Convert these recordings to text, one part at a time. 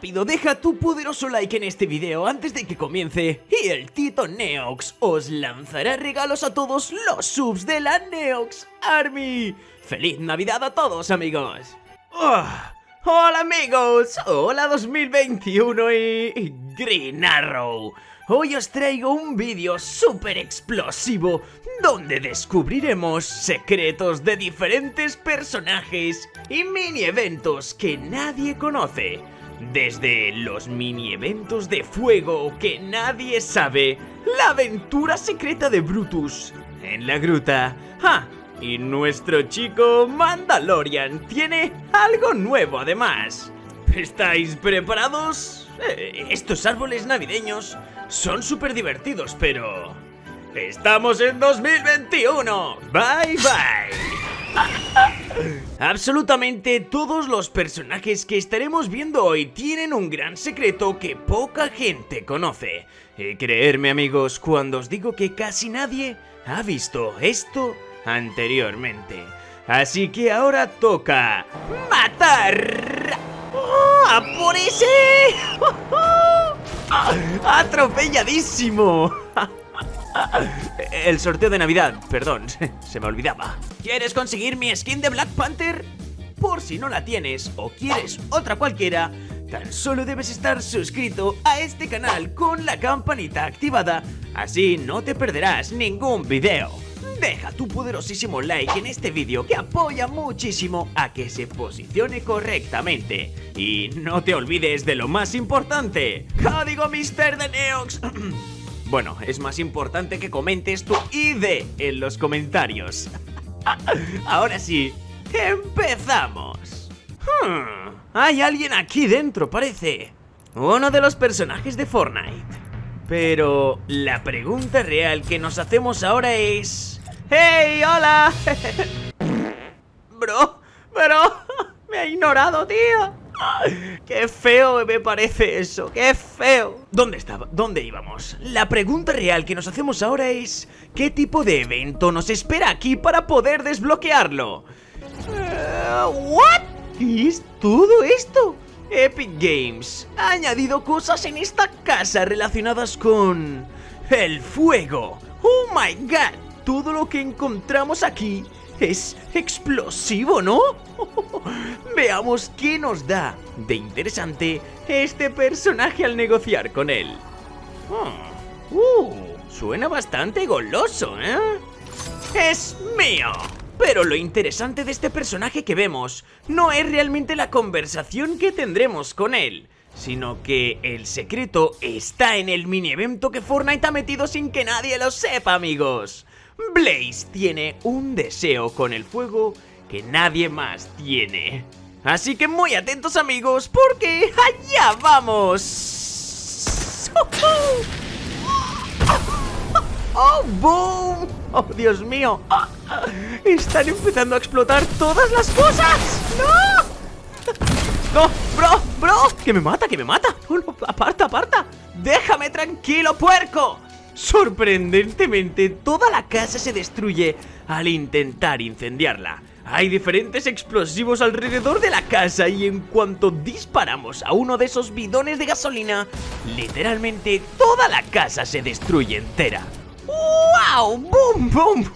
Rápido, deja tu poderoso like en este video antes de que comience y el Tito Neox os lanzará regalos a todos los subs de la Neox Army. ¡Feliz Navidad a todos, amigos! ¡Ah! ¡Hola, amigos! ¡Hola 2021 y Green Arrow! Hoy os traigo un vídeo súper explosivo donde descubriremos secretos de diferentes personajes y mini eventos que nadie conoce. Desde los mini eventos de fuego que nadie sabe, la aventura secreta de Brutus en la gruta. ¡Ah! Y nuestro chico Mandalorian tiene algo nuevo además. ¿Estáis preparados? Eh, estos árboles navideños son súper divertidos, pero... ¡Estamos en 2021! ¡Bye, bye! Absolutamente todos los personajes que estaremos viendo hoy tienen un gran secreto que poca gente conoce. Y creerme amigos cuando os digo que casi nadie ha visto esto anteriormente. Así que ahora toca matar. ¡Ah, por ese! ¡Atropelladísimo! El sorteo de Navidad, perdón, se me olvidaba. ¿Quieres conseguir mi skin de Black Panther? Por si no la tienes o quieres otra cualquiera, tan solo debes estar suscrito a este canal con la campanita activada, así no te perderás ningún video. Deja tu poderosísimo like en este vídeo que apoya muchísimo a que se posicione correctamente. Y no te olvides de lo más importante, código Mister de Neox. bueno, es más importante que comentes tu ID en los comentarios. Ahora sí, empezamos. Hmm, hay alguien aquí dentro, parece. Uno de los personajes de Fortnite. Pero la pregunta real que nos hacemos ahora es... ¡Hey, hola! Bro, pero me ha ignorado, tío. ¡Qué feo me parece eso! ¡Qué feo! ¿Dónde estaba? ¿Dónde íbamos? La pregunta real que nos hacemos ahora es... ¿Qué tipo de evento nos espera aquí para poder desbloquearlo? Uh, ¿What? ¿Qué es todo esto? Epic Games ha añadido cosas en esta casa relacionadas con... El fuego. ¡Oh my god! todo lo que encontramos aquí es explosivo, ¿no? Veamos qué nos da de interesante este personaje al negociar con él. Hmm. Uh, suena bastante goloso, ¿eh? ¡Es mío! Pero lo interesante de este personaje que vemos no es realmente la conversación que tendremos con él, sino que el secreto está en el mini evento que Fortnite ha metido sin que nadie lo sepa, amigos. Blaze tiene un deseo con el fuego que nadie más tiene. Así que muy atentos amigos, porque allá vamos. ¡Oh, boom! ¡Oh, Dios mío! ¡Están empezando a explotar todas las cosas! ¡No! ¡No! ¡Bro! ¡Bro! ¡Que me mata! ¡Que me mata! ¡Aparta, aparta! ¡Déjame tranquilo, puerco! Sorprendentemente, toda la casa se destruye al intentar incendiarla. Hay diferentes explosivos alrededor de la casa y en cuanto disparamos a uno de esos bidones de gasolina, literalmente toda la casa se destruye entera. ¡Wow! ¡Boom, boom!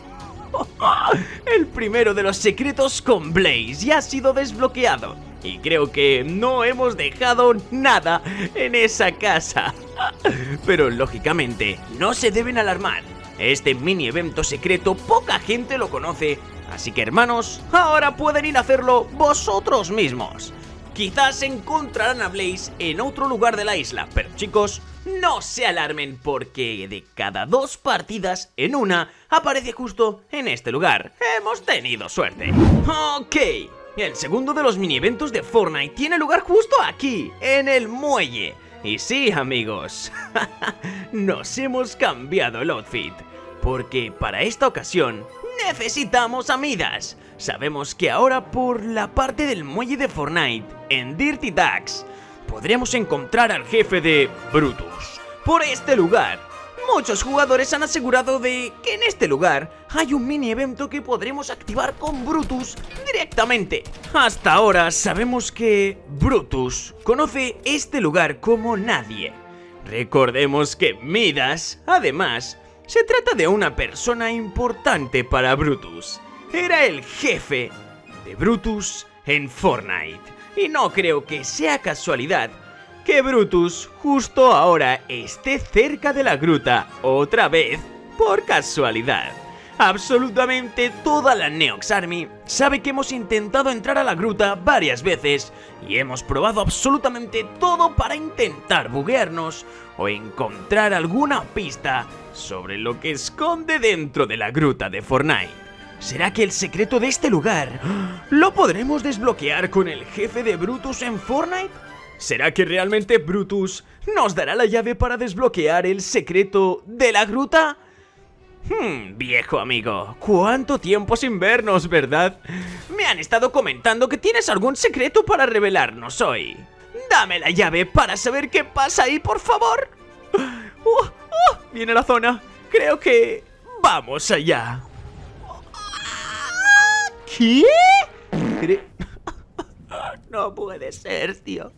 El primero de los secretos con Blaze ya ha sido desbloqueado y creo que no hemos dejado nada en esa casa. Pero lógicamente, no se deben alarmar. Este mini evento secreto poca gente lo conoce, así que hermanos, ahora pueden ir a hacerlo vosotros mismos. Quizás encontrarán a Blaze en otro lugar de la isla, pero chicos, no se alarmen porque de cada dos partidas en una aparece justo en este lugar. Hemos tenido suerte. Ok, el segundo de los mini eventos de Fortnite tiene lugar justo aquí, en el muelle. Y sí, amigos, nos hemos cambiado el outfit, porque para esta ocasión necesitamos a Midas. Sabemos que ahora por la parte del muelle de Fortnite, en Dirty Ducks, podremos encontrar al jefe de Brutus. Por este lugar, muchos jugadores han asegurado de que en este lugar hay un mini evento que podremos activar con Brutus directamente. Hasta ahora sabemos que Brutus conoce este lugar como nadie. Recordemos que Midas, además, se trata de una persona importante para Brutus. Era el jefe de Brutus en Fortnite. Y no creo que sea casualidad que Brutus justo ahora esté cerca de la gruta otra vez por casualidad. Absolutamente toda la Neox Army sabe que hemos intentado entrar a la gruta varias veces y hemos probado absolutamente todo para intentar buguearnos o encontrar alguna pista sobre lo que esconde dentro de la gruta de Fortnite. ¿Será que el secreto de este lugar lo podremos desbloquear con el jefe de Brutus en Fortnite? ¿Será que realmente Brutus nos dará la llave para desbloquear el secreto de la gruta? Hmm, viejo amigo, ¿cuánto tiempo sin vernos, verdad? Me han estado comentando que tienes algún secreto para revelarnos hoy. Dame la llave para saber qué pasa ahí, por favor. Uh, uh, viene la zona. Creo que... Vamos allá. ¿Qué? No puede ser, tío.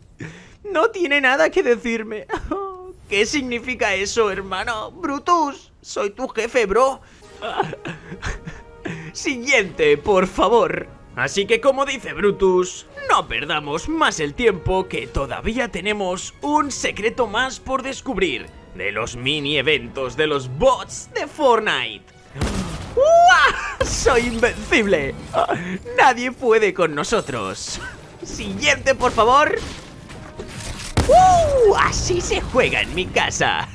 No tiene nada que decirme. ¿Qué significa eso, hermano? Brutus, soy tu jefe, bro. Siguiente, por favor. Así que como dice Brutus, no perdamos más el tiempo que todavía tenemos un secreto más por descubrir de los mini eventos de los bots de Fortnite. ¡Soy invencible! Nadie puede con nosotros. Siguiente, por favor. ¡Uh! Así se juega en mi casa.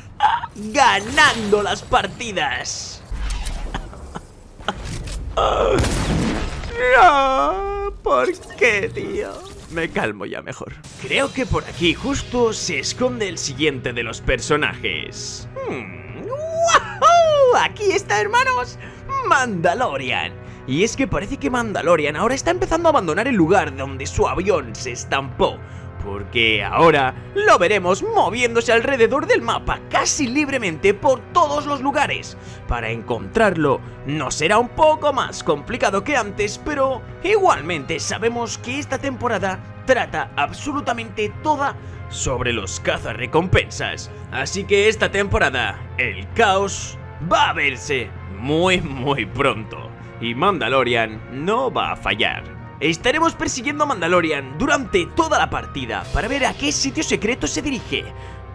Ganando las partidas. No, ¿por qué, tío? Me calmo ya mejor. Creo que por aquí justo se esconde el siguiente de los personajes. Hmm. Aquí está, hermanos. Mandalorian. Y es que parece que Mandalorian ahora está empezando a abandonar el lugar donde su avión se estampó porque ahora lo veremos moviéndose alrededor del mapa casi libremente por todos los lugares. Para encontrarlo no será un poco más complicado que antes, pero igualmente sabemos que esta temporada trata absolutamente toda sobre los cazarrecompensas. Así que esta temporada, el caos va a verse muy muy pronto. Y Mandalorian no va a fallar. Estaremos persiguiendo a Mandalorian durante toda la partida para ver a qué sitio secreto se dirige.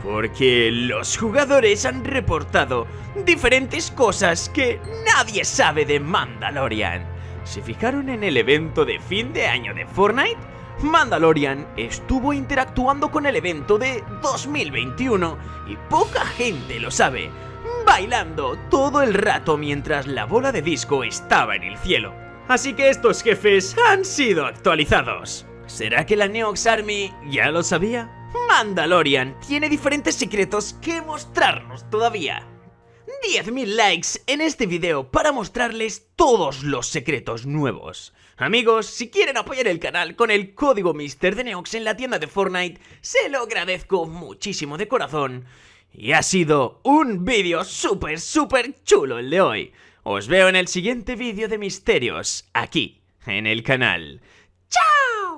Porque los jugadores han reportado diferentes cosas que nadie sabe de Mandalorian. ¿Se fijaron en el evento de fin de año de Fortnite? Mandalorian estuvo interactuando con el evento de 2021 y poca gente lo sabe, bailando todo el rato mientras la bola de disco estaba en el cielo. Así que estos jefes han sido actualizados. ¿Será que la Neox Army ya lo sabía? Mandalorian tiene diferentes secretos que mostrarnos todavía. 10.000 likes en este video para mostrarles todos los secretos nuevos. Amigos, si quieren apoyar el canal con el código Mister de Neox en la tienda de Fortnite, se lo agradezco muchísimo de corazón. Y ha sido un vídeo súper, súper chulo el de hoy. Os veo en el siguiente vídeo de misterios, aquí, en el canal. ¡Chao!